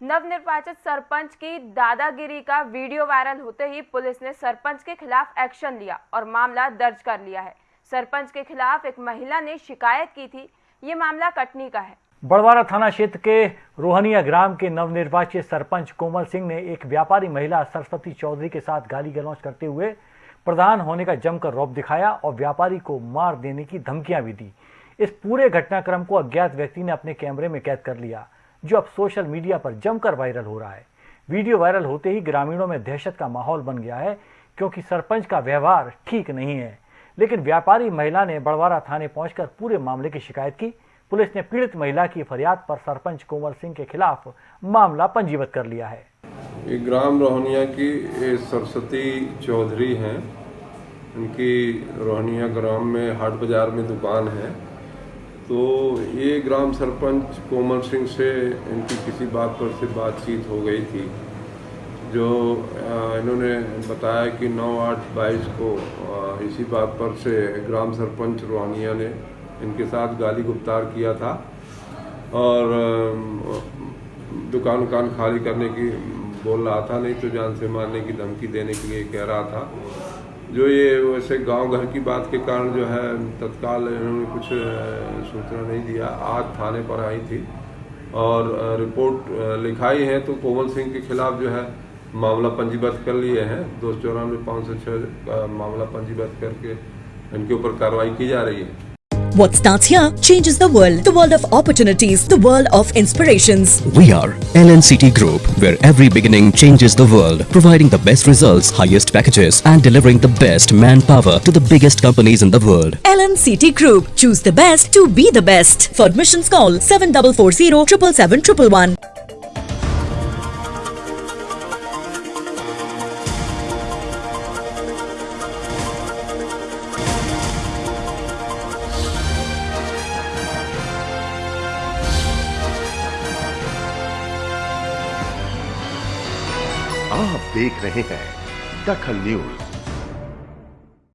नवनिर्वाचित सरपंच की दादागिरी का वीडियो वायरल होते ही पुलिस ने सरपंच के खिलाफ एक्शन लिया और मामला दर्ज कर लिया है। सरपंच के खिलाफ एक महिला ने शिकायत की थी। ये मामला कटनी का है। बड़वारा थाना क्षेत्र के रोहनिया ग्राम के नवनिर्वाचित सरपंच कोमल सिंह ने एक व्यापारी महिला सरस्वती चौधरी के साथ गाली गलौज करते हुए प्रधान होने का जमकर रौब दिखाया और व्यापारी को मार देने की धमकियाँ भी दी। इस पूरे घटनाक्रम को अज्ञात व्यक्ति ने अपने कैमरे में कैद कर लिया। जो अब सोशल मीडिया पर जमकर वायरल हो रहा है। वीडियो वायरल होते ही ग्रामीणों में दहशत का माहौल बन गया है, क्योंकि सरपंच का व्यवहार ठीक नहीं है। लेकिन व्यापारी महिला ने बड़वारा थाने पहुंचकर पूरे मामले की शिकायत की। पुलिस ने पीड़ित महिला की फरियाद पर सरपंच कोमल सिंह के खिलाफ मामला पंजीबत कर लिया है। ग्राम रोहनिया की सरस्वती चौधरी हैं। इनकी रोहनिया ग्राम में हाट बाज़ार में दुकान है। तो ये ग्राम सरपंच कोमल सिंह से इनकी किसी बात पर से बातचीत हो गई थी, जो इन्होंने बताया कि 9 आठ बाईस को इसी बात पर से ग्राम सरपंच रोहानिया ने इनके साथ गाली गुप्तार किया था और दुकान उकान खाली करने की बोल रहा था, नहीं तो जान से मारने की धमकी देने के लिए कह रहा था। जो ये वैसे गाँव घर की बात के कारण जो है, तत्काल इन्होंने कुछ सूचना नहीं दिया। आज थाने पर आई थी और रिपोर्ट लिखाई है तो कोमल सिंह के खिलाफ जो है मामला पंजीबद्ध कर लिए हैं। दो सौ चौरानवे पाँच सौ छः मामला पंजीबद्ध करके इनके ऊपर कार्रवाई की जा रही है। What starts here changes the world. The world of opportunities, the world of inspirations. We are LNCT Group, where every beginning changes the world, providing the best results, highest packages, and delivering the best manpower to the biggest companies in the world. LNCT Group. Choose the best to be the best. For admissions, call 7440 777 आप देख रहे हैं दखल news.